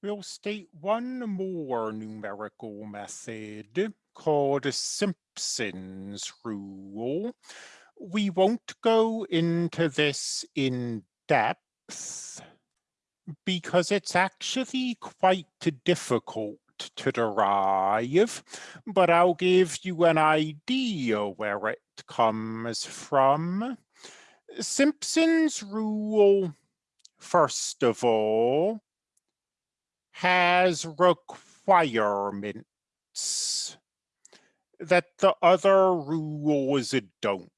We'll state one more numerical method called Simpson's rule. We won't go into this in depth because it's actually quite difficult to derive, but I'll give you an idea where it comes from. Simpson's rule, first of all, has requirements that the other rules don't.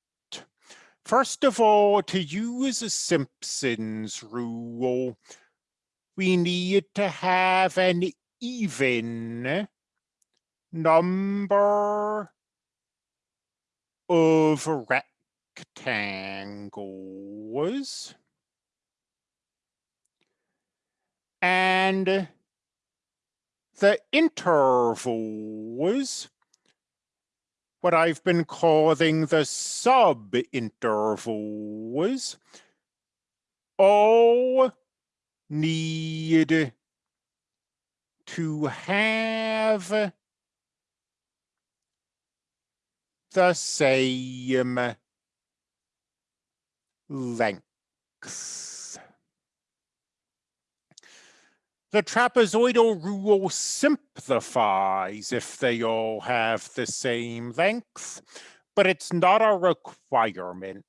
First of all, to use a Simpson's rule, we need to have an even number of rectangles and the intervals, what I've been calling the sub-intervals, all need to have the same length. The trapezoidal rule simplifies if they all have the same length, but it's not a requirement.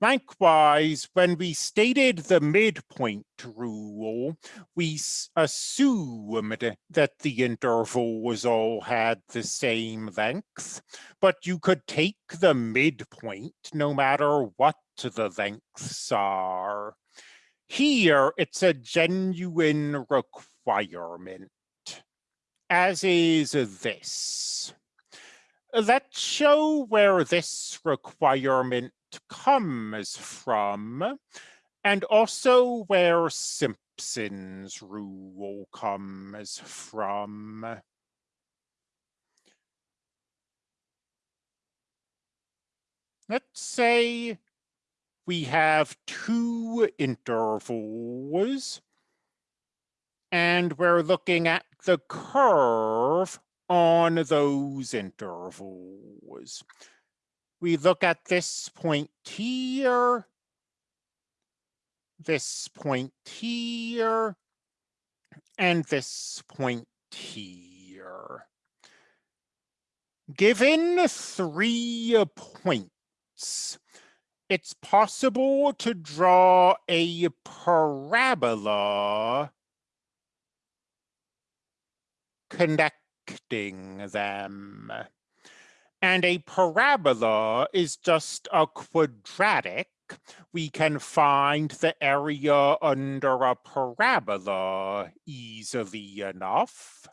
Likewise, when we stated the midpoint rule, we assumed that the intervals all had the same length, but you could take the midpoint no matter what the lengths are. Here, it's a genuine requirement, as is this. Let's show where this requirement comes from, and also where Simpson's rule comes from. Let's say we have two intervals and we're looking at the curve on those intervals. We look at this point here, this point here, and this point here. Given three points, it's possible to draw a parabola connecting them. And a parabola is just a quadratic. We can find the area under a parabola easily enough.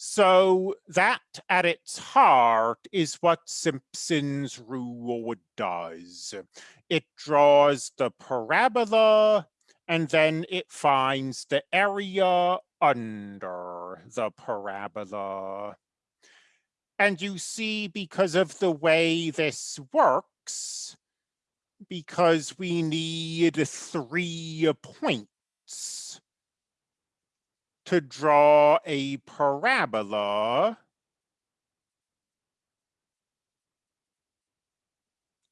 So that at its heart is what Simpson's rule does. It draws the parabola and then it finds the area under the parabola. And you see, because of the way this works, because we need three points to draw a parabola,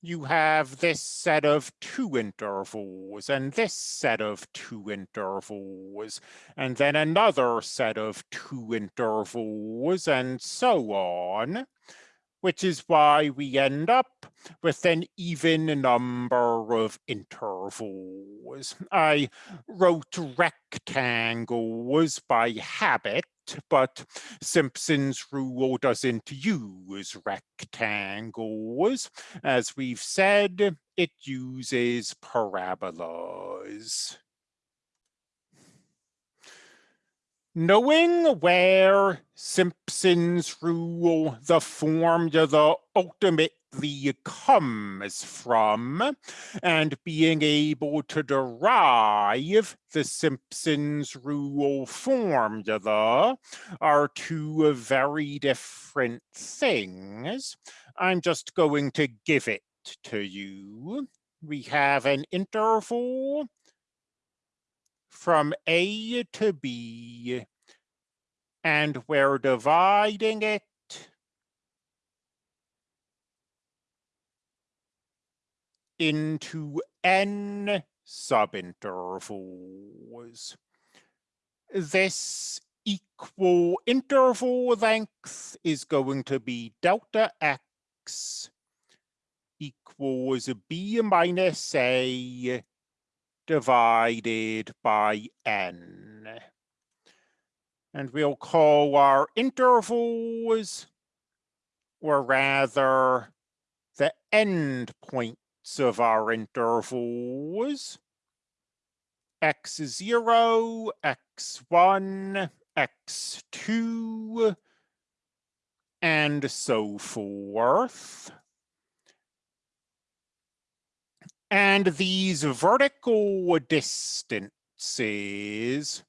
you have this set of two intervals and this set of two intervals and then another set of two intervals and so on which is why we end up with an even number of intervals. I wrote rectangles by habit, but Simpson's rule doesn't use rectangles. As we've said, it uses parabolas. Knowing where Simpson's rule, the formula ultimately comes from, and being able to derive the Simpson's rule formula are two very different things. I'm just going to give it to you. We have an interval from A to B, and we're dividing it into n subintervals. This equal interval length is going to be delta x equals b minus a divided by n. And we'll call our intervals, or rather the end points of our intervals, x0, x1, x2, and so forth. And these vertical distances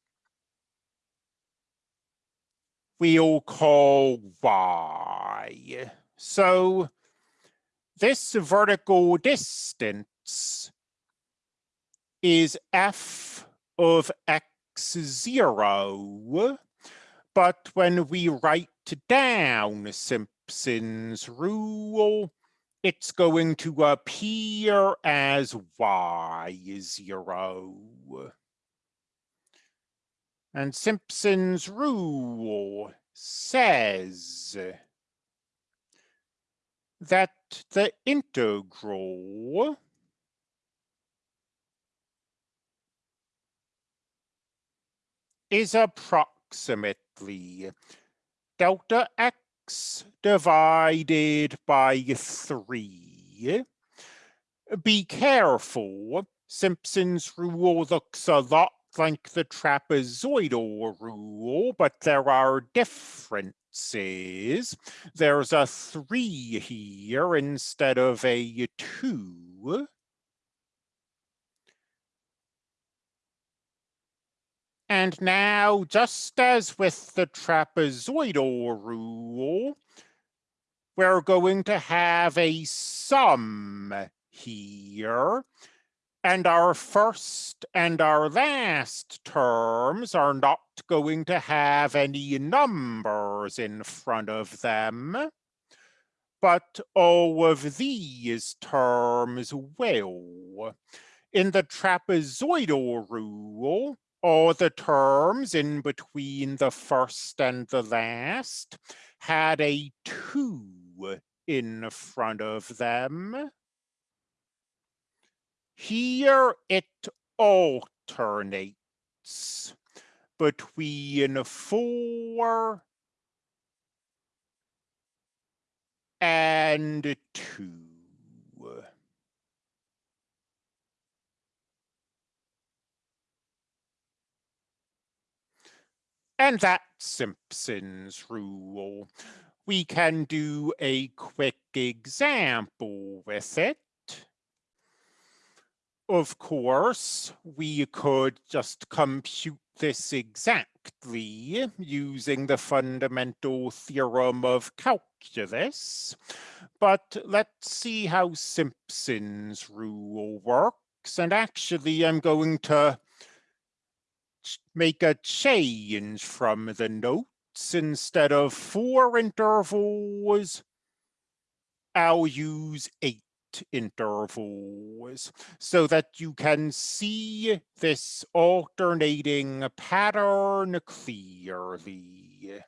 we'll call y. So this vertical distance is f of x0, but when we write down Simpson's rule, it's going to appear as y is zero. And Simpson's rule says that the integral is approximately delta x divided by 3. Be careful, Simpson's rule looks a lot like the trapezoidal rule, but there are differences. There's a 3 here instead of a 2. And now, just as with the trapezoidal rule, we're going to have a sum here. And our first and our last terms are not going to have any numbers in front of them. But all of these terms will. In the trapezoidal rule, all the terms in between the first and the last had a two in front of them. Here it alternates between four and two. And that's Simpson's rule. We can do a quick example with it. Of course, we could just compute this exactly using the fundamental theorem of calculus. But let's see how Simpson's rule works. And actually, I'm going to make a change from the notes instead of four intervals, I'll use eight intervals so that you can see this alternating pattern clearly.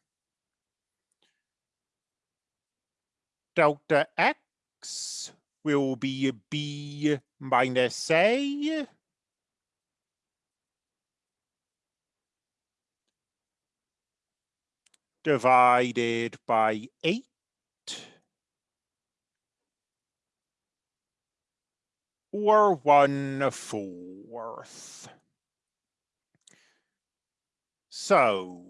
Delta x will be b minus a divided by 8 or 1 fourth. So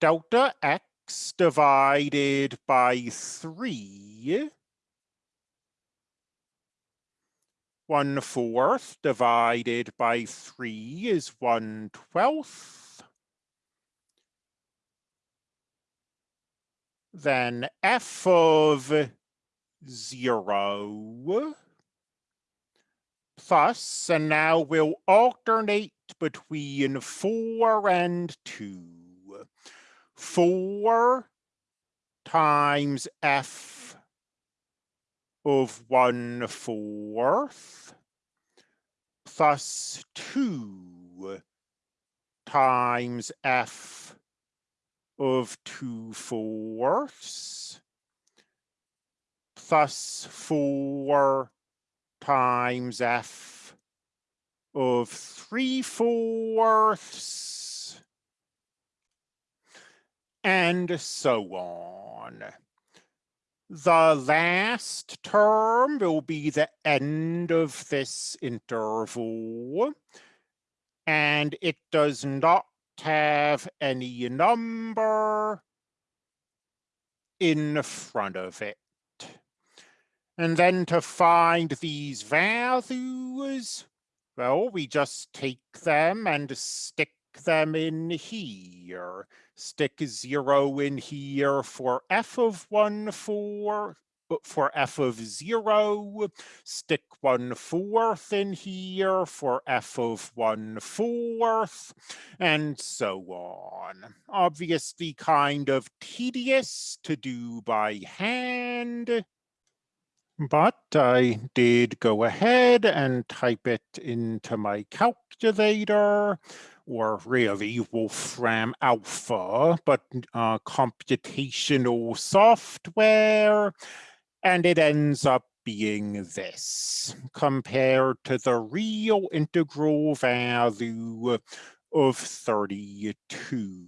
delta x divided by 3 1 fourth divided by 3 is 1 twelfth. Then f of 0 and now we'll alternate between four and two. Four times f of one fourth plus two times f of two fourths plus four times f of three fourths and so on. The last term will be the end of this interval, and it does not have any number in front of it. And then to find these values, well, we just take them and stick them in here. Stick zero in here for f of one four, for f of zero, stick one fourth in here for f of one fourth, and so on. Obviously kind of tedious to do by hand, but I did go ahead and type it into my calculator or really Wolfram Alpha, but uh, computational software, and it ends up being this compared to the real integral value of 32.